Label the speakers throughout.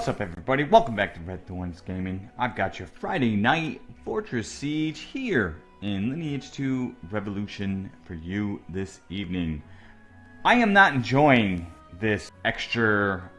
Speaker 1: What's up everybody? Welcome back to Red Thorns Gaming. I've got your Friday night Fortress Siege here in Lineage 2 Revolution for you this evening. I am not enjoying this extra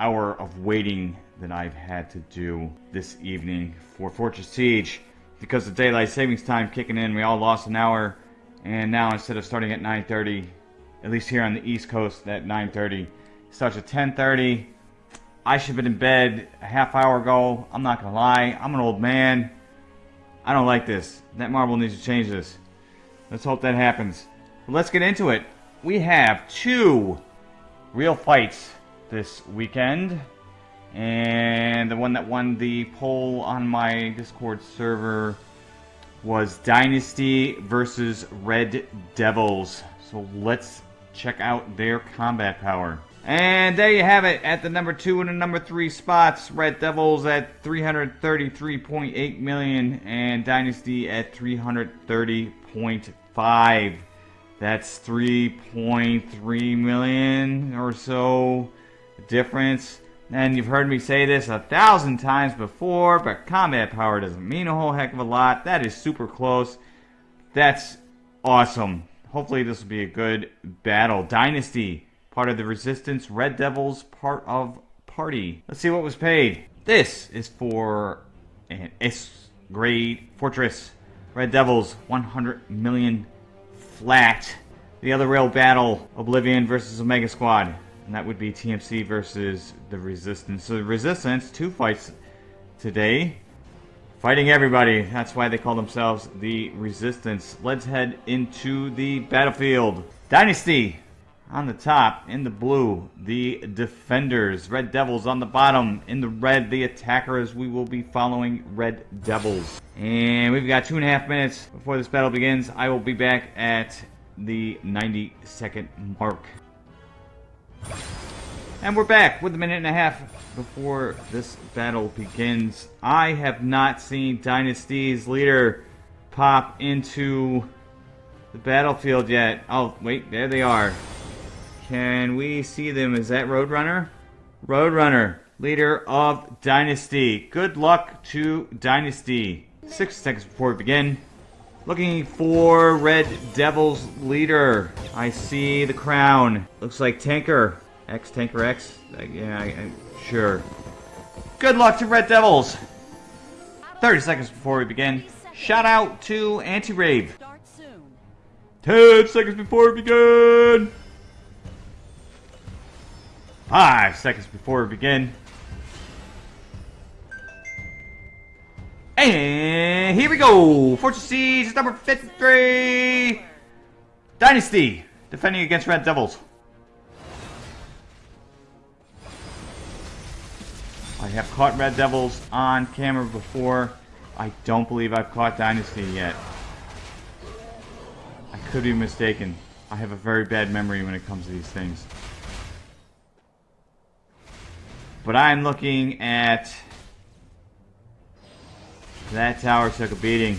Speaker 1: hour of waiting that I've had to do this evening for Fortress Siege because of daylight savings time kicking in. We all lost an hour and now instead of starting at 9.30, at least here on the East Coast at 9.30, starts at 10.30 I should have been in bed a half hour ago. I'm not gonna lie. I'm an old man. I don't like this. Netmarble needs to change this. Let's hope that happens. But let's get into it. We have two real fights this weekend. And the one that won the poll on my Discord server was Dynasty versus Red Devils. So let's check out their combat power. And there you have it at the number two and the number three spots. Red Devils at 333.8 million and Dynasty at 330.5. That's 3.3 million or so difference. And you've heard me say this a thousand times before, but combat power doesn't mean a whole heck of a lot. That is super close. That's awesome. Hopefully this will be a good battle. Dynasty part of the Resistance, Red Devils, part of Party. Let's see what was paid. This is for an S grade fortress. Red Devils, 100 million flat. The other real battle, Oblivion versus Omega Squad. And that would be TMC versus the Resistance. So the Resistance, two fights today. Fighting everybody. That's why they call themselves the Resistance. Let's head into the battlefield. Dynasty on the top, in the blue, the defenders. Red Devils on the bottom. In the red, the attackers. We will be following Red Devils. And we've got two and a half minutes before this battle begins. I will be back at the 90 second mark. And we're back with a minute and a half before this battle begins. I have not seen Dynasty's leader pop into the battlefield yet. Oh, wait, there they are. Can we see them? Is that Roadrunner? Roadrunner, leader of Dynasty. Good luck to Dynasty. Six seconds before we begin. Looking for Red Devil's leader. I see the crown. Looks like Tanker. X Tanker X. Uh, yeah, I, I, sure. Good luck to Red Devils. 30 seconds before we begin. Shout out to Anti-Rave. 10 seconds before we begin. Five seconds before we begin. And here we go! Fortress Siege number 53! Dynasty, defending against Red Devils. I have caught Red Devils on camera before. I don't believe I've caught Dynasty yet. I could be mistaken. I have a very bad memory when it comes to these things. But I'm looking at... That tower took a beating.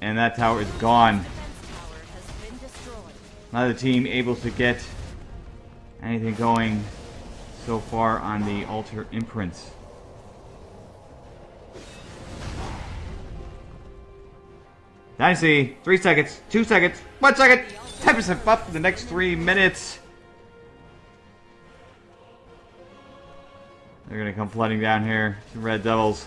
Speaker 1: And that tower is gone. Neither team able to get anything going so far on the altar imprints. Dynasty, three seconds, two seconds, one second, 10% buff for the next three minutes. They're gonna come flooding down here. Some Red Devils.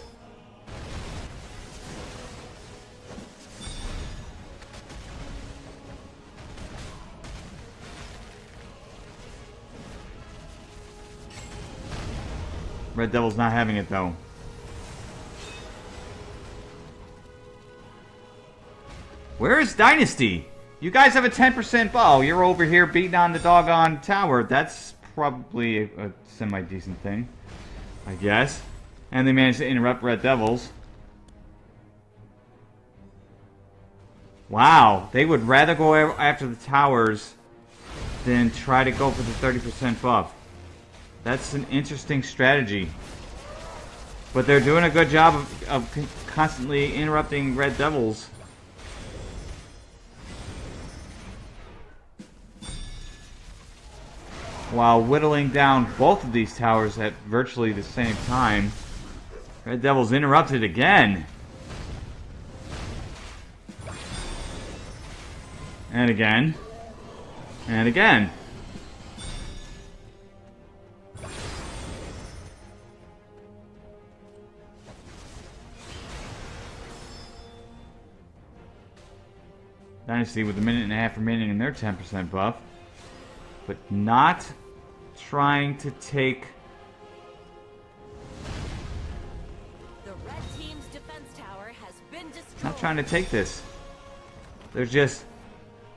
Speaker 1: Red Devil's not having it though. Where is Dynasty? You guys have a 10% bow. You're over here beating on the doggone tower. That's probably a, a semi-decent thing. I guess. And they managed to interrupt Red Devils. Wow, they would rather go after the towers than try to go for the 30% buff. That's an interesting strategy. But they're doing a good job of, of constantly interrupting Red Devils. While whittling down both of these towers at virtually the same time. Red Devils interrupted again. And again. And again. Dynasty with a minute and a half remaining in their 10% buff. But not trying to take... Not trying to take this. They're just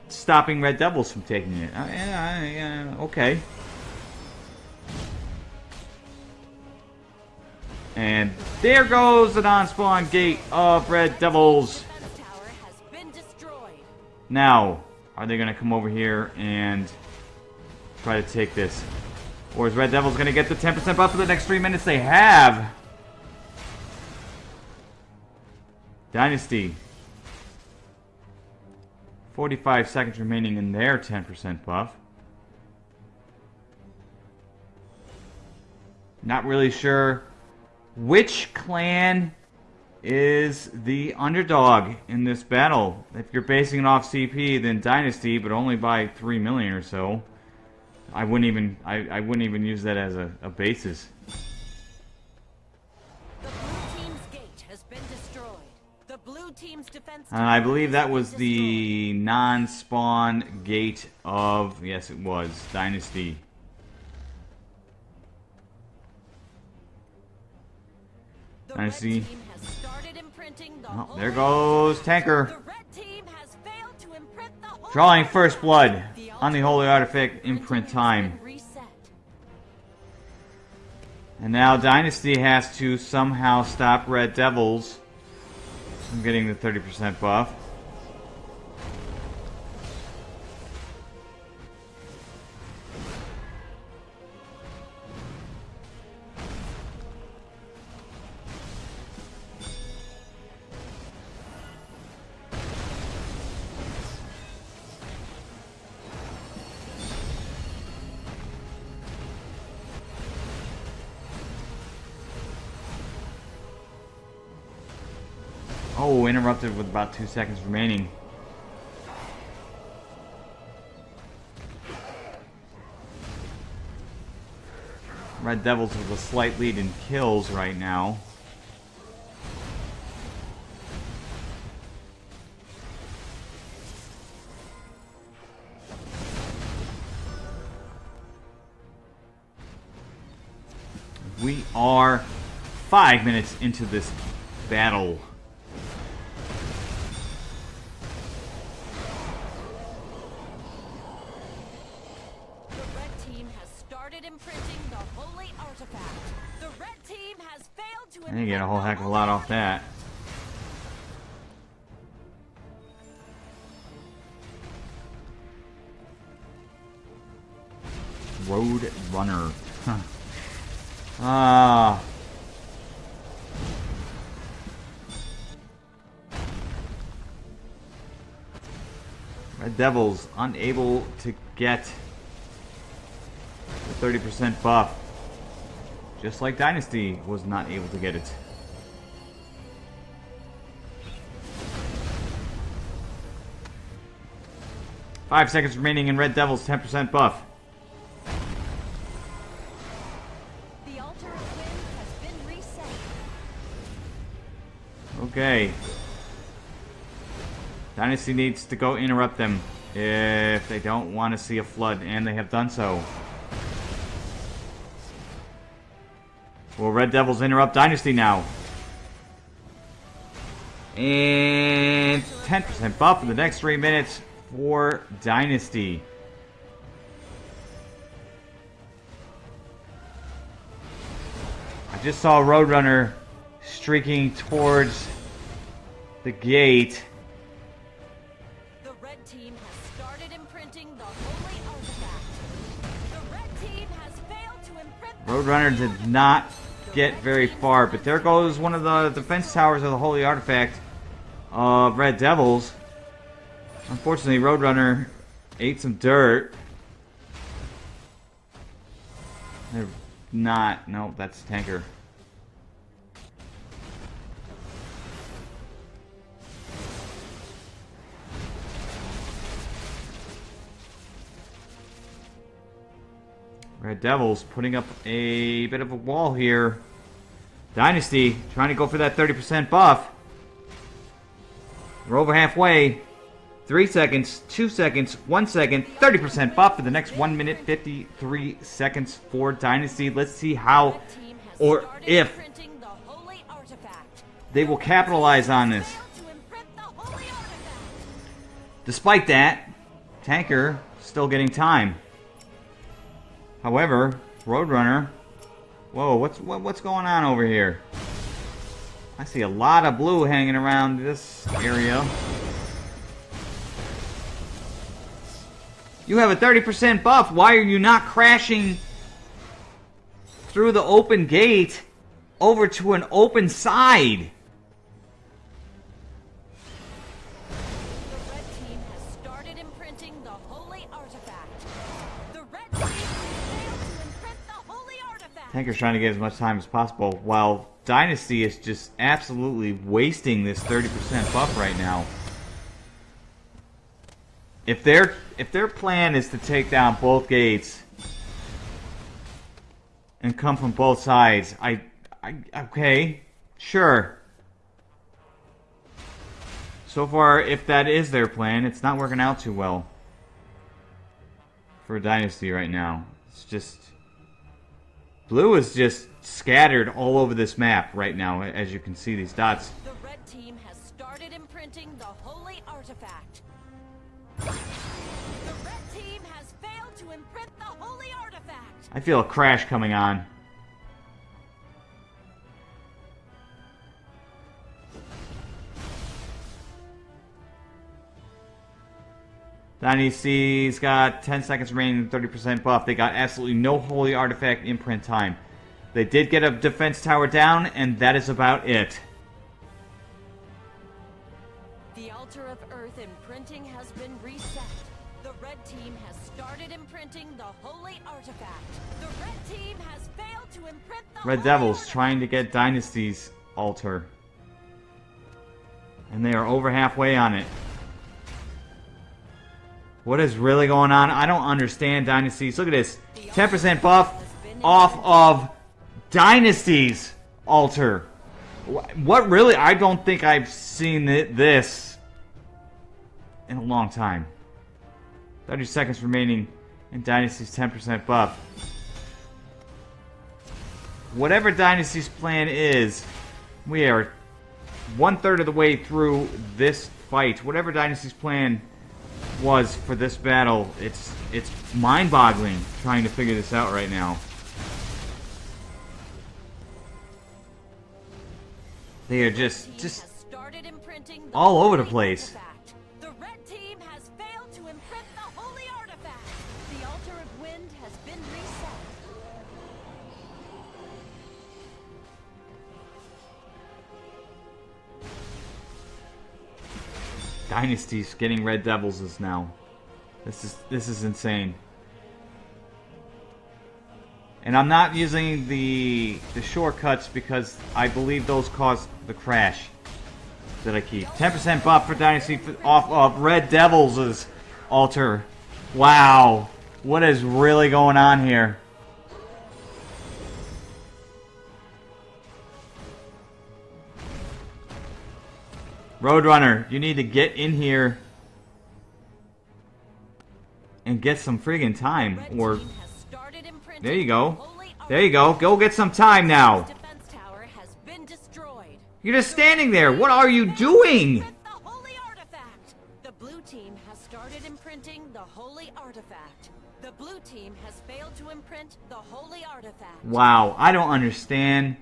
Speaker 1: stopping Red Devils from taking it. Uh, yeah, yeah, okay. And there goes the non-spawn gate of Red Devils. Now, are they going to come over here and try to take this? Or is Red Devils going to get the 10% buff for the next three minutes? They have. Dynasty. 45 seconds remaining in their 10% buff. Not really sure which clan is the underdog in this battle. If you're basing it off CP, then Dynasty, but only by 3 million or so. I wouldn't even I, I wouldn't even use that as a, a basis. And I believe that was the non-spawn gate of yes it was Dynasty. Dynasty Oh, there goes Tanker. Drawing first blood on the Holy Artifact imprint time. And now Dynasty has to somehow stop Red Devils from getting the 30% buff. Interrupted with about two seconds remaining. Red Devils with a slight lead in kills right now. We are five minutes into this battle. A lot off that. Road Runner. Huh. Ah. Red Devils unable to get the 30% buff. Just like Dynasty was not able to get it. Five seconds remaining in Red Devil's 10% buff. Okay. Dynasty needs to go interrupt them if they don't want to see a flood, and they have done so. Will Red Devils interrupt Dynasty now? And 10% buff in the next three minutes for Dynasty. I just saw Roadrunner streaking towards the gate. The red team has started imprinting the holy artifact. The red team has failed to imprint Roadrunner did not get very far. But there goes one of the defense towers of the Holy Artifact of Red Devils. Unfortunately, Roadrunner ate some dirt. They're not. No, that's tanker. Red Devils putting up a bit of a wall here. Dynasty trying to go for that 30% buff. We're over halfway. Three seconds, two seconds, one second, 30% buff for the next one minute, 53 seconds for Dynasty. Let's see how or if they will capitalize on this. Despite that, Tanker still getting time. However, Roadrunner, whoa, what's what, what's going on over here? I see a lot of blue hanging around this area. You have a 30% buff. Why are you not crashing through the open gate over to an open side? Tanker's trying to get as much time as possible, while Dynasty is just absolutely wasting this 30% buff right now. If their if their plan is to take down both gates and come from both sides, I, I okay, sure. So far, if that is their plan, it's not working out too well for Dynasty right now. It's just Blue is just scattered all over this map right now, as you can see these dots.
Speaker 2: The red team has started imprinting the holy artifact.
Speaker 1: I feel a crash coming on. Dynasty's got 10 seconds remaining, 30% buff. They got absolutely no holy artifact imprint time. They did get a defense tower down, and that is about it.
Speaker 2: The altar of earth imprinting imprinting the holy artifact. The red team has failed to imprint the
Speaker 1: Red Devils trying to get Dynasty's altar. And they are over halfway on it. What is really going on? I don't understand Dynasties. Look at this. 10% buff off of Dynasties altar. What really? I don't think I've seen this in a long time. 30 seconds remaining in Dynasty's 10% buff. Whatever Dynasty's plan is, we are one third of the way through this fight. Whatever Dynasty's plan was for this battle. It's it's mind-boggling trying to figure this out right now. They are just just all over the place. Dynasties getting Red Devils is now. This is this is insane. And I'm not using the the shortcuts because I believe those cause the crash that I keep. 10% buff for Dynasty off of Red Devils' altar. Wow. What is really going on here? Roadrunner, you need to get in here and get some friggin' time. Or there you go. There you go. Go get some time now. You're just standing there. What are you doing?
Speaker 2: The blue team has started imprinting the holy artifact. The blue team has failed to imprint the holy artifact.
Speaker 1: Wow, I don't understand.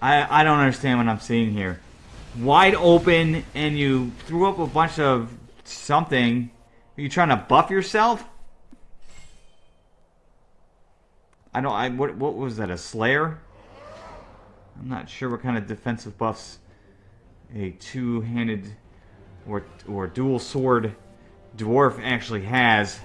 Speaker 1: I I don't understand what I'm seeing here wide open and you threw up a bunch of something. Are you trying to buff yourself? I don't. I what what was that? A Slayer? I'm not sure what kind of defensive buffs a two-handed or or dual sword dwarf actually has.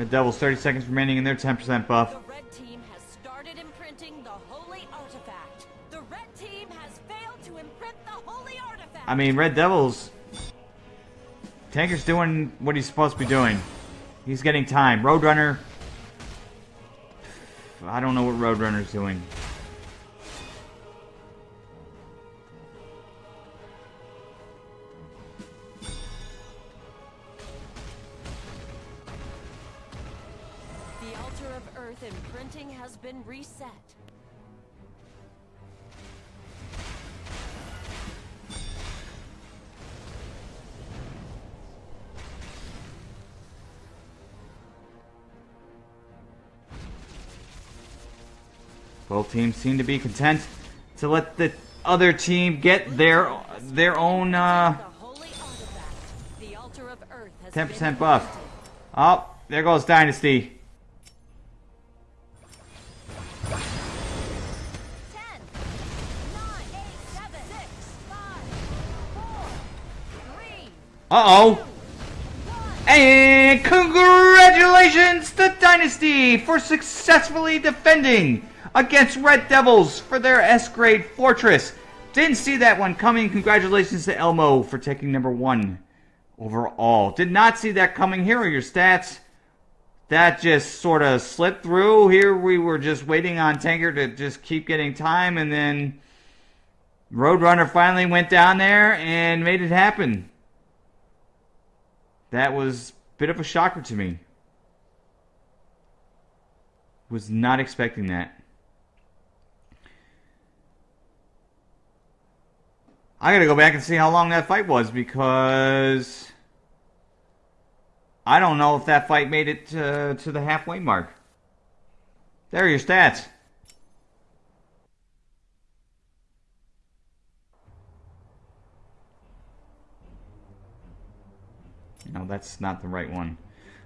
Speaker 1: Red Devils 30 seconds remaining in their 10% buff.
Speaker 2: The red team has started imprinting the holy artifact. The red team has failed to imprint the holy artifact.
Speaker 1: I mean, Red Devils. Tanker's doing what he's supposed to be doing. He's getting time. Roadrunner. I don't know what Roadrunner's doing.
Speaker 2: Altar of earth imprinting has been reset.
Speaker 1: Both teams seem to be content to let the other team get their their own uh,
Speaker 2: The holy artifact. The altar of earth has
Speaker 1: 10%
Speaker 2: been
Speaker 1: buff. Oh, there goes Dynasty. Uh-oh. And congratulations to Dynasty for successfully defending against Red Devils for their S-grade fortress. Didn't see that one coming. Congratulations to Elmo for taking number one overall. Did not see that coming. Here are your stats. That just sort of slipped through. Here we were just waiting on Tanker to just keep getting time, and then Roadrunner finally went down there and made it happen. That was a bit of a shocker to me. Was not expecting that. I gotta go back and see how long that fight was because I don't know if that fight made it to, to the halfway mark. There are your stats. No, that's not the right one.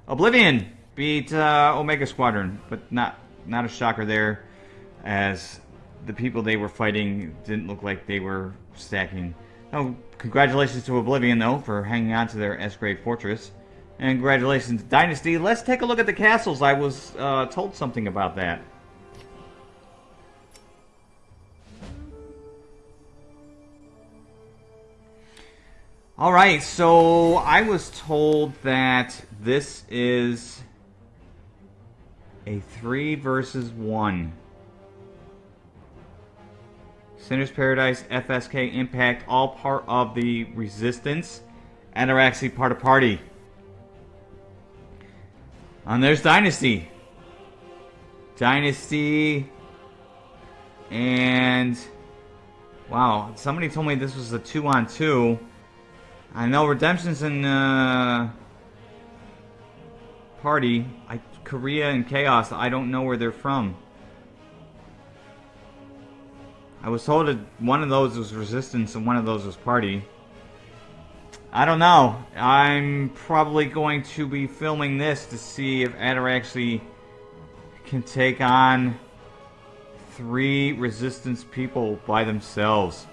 Speaker 1: Oblivion beat uh, Omega Squadron, but not not a shocker there, as the people they were fighting didn't look like they were stacking. Oh, congratulations to Oblivion though for hanging on to their S-grade fortress, and congratulations Dynasty. Let's take a look at the castles. I was uh, told something about that. All right, so I was told that this is a three versus one. Sinner's Paradise, FSK, Impact, all part of the Resistance, and are actually part of Party. And there's Dynasty. Dynasty. And. Wow, somebody told me this was a two on two. I know Redemption's in uh, Party. I, Korea and Chaos, I don't know where they're from. I was told that one of those was Resistance and one of those was Party. I don't know. I'm probably going to be filming this to see if Adder actually can take on three Resistance people by themselves.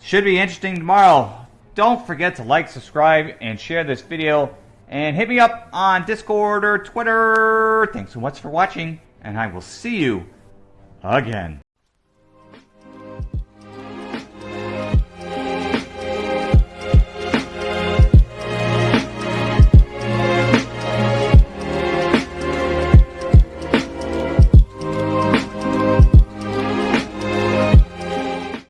Speaker 1: Should be interesting tomorrow. Don't forget to like, subscribe, and share this video. And hit me up on Discord or Twitter. Thanks so much for watching, and I will see you again.